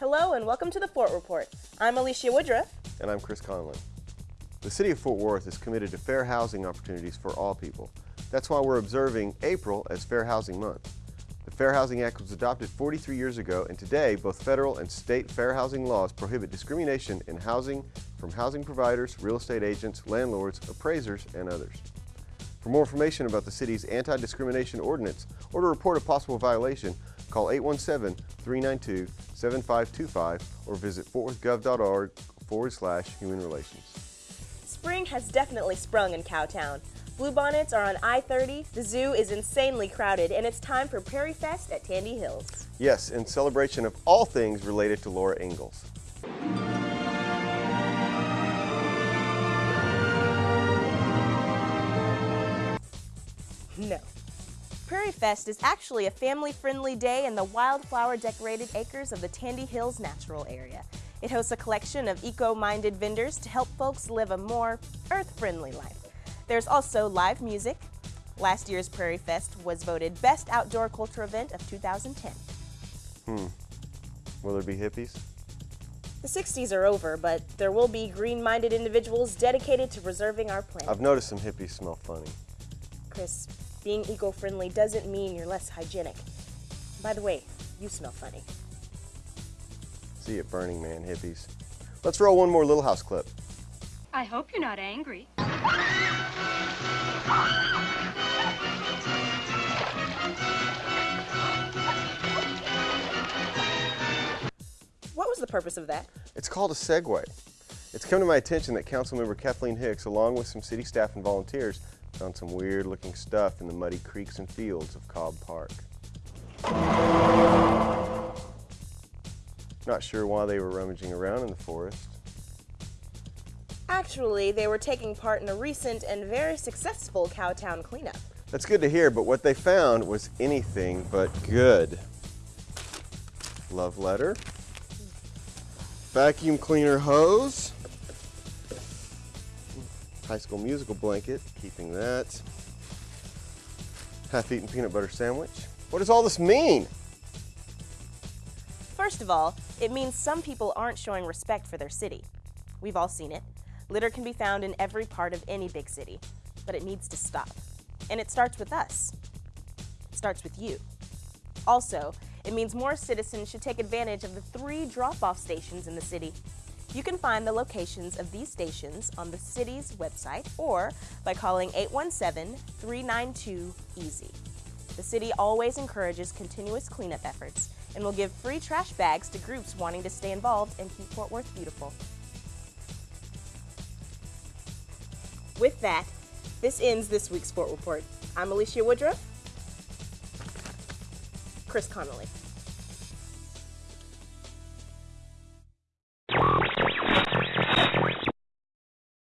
Hello and welcome to the Fort Report. I'm Alicia Woodruff. And I'm Chris Conlon. The City of Fort Worth is committed to fair housing opportunities for all people. That's why we're observing April as Fair Housing Month. The Fair Housing Act was adopted 43 years ago, and today both federal and state fair housing laws prohibit discrimination in housing from housing providers, real estate agents, landlords, appraisers, and others. For more information about the city's anti-discrimination ordinance or to report a possible violation, call 817-392-7525 or visit fortworthgov.org forward slash human relations. Spring has definitely sprung in Cowtown. Bluebonnets are on I-30, the zoo is insanely crowded, and it's time for Prairie Fest at Tandy Hills. Yes, in celebration of all things related to Laura Ingalls. No. Prairie Fest is actually a family-friendly day in the wildflower-decorated acres of the Tandy Hills Natural Area. It hosts a collection of eco-minded vendors to help folks live a more earth-friendly life. There's also live music. Last year's Prairie Fest was voted Best Outdoor Culture Event of 2010. Hmm. Will there be hippies? The 60s are over, but there will be green-minded individuals dedicated to preserving our planet. I've noticed some hippies smell funny. Chris, being eco-friendly doesn't mean you're less hygienic. By the way, you smell funny. See you at Burning Man, hippies. Let's roll one more Little House clip. I hope you're not angry. What was the purpose of that? It's called a segue. It's come to my attention that Councilmember Kathleen Hicks, along with some city staff and volunteers, found some weird looking stuff in the muddy creeks and fields of Cobb Park. Not sure why they were rummaging around in the forest. Actually, they were taking part in a recent and very successful Cowtown cleanup. That's good to hear, but what they found was anything but good. Love letter. Vacuum cleaner hose. High School Musical blanket, keeping that. Half-eaten peanut butter sandwich. What does all this mean? First of all, it means some people aren't showing respect for their city. We've all seen it. Litter can be found in every part of any big city, but it needs to stop. And it starts with us. It starts with you. Also, it means more citizens should take advantage of the three drop-off stations in the city. You can find the locations of these stations on the city's website or by calling 817-392-EASY. The city always encourages continuous cleanup efforts and will give free trash bags to groups wanting to stay involved and keep Fort Worth beautiful. With that, this ends this week's Fort Report. I'm Alicia Woodruff. Chris Connolly.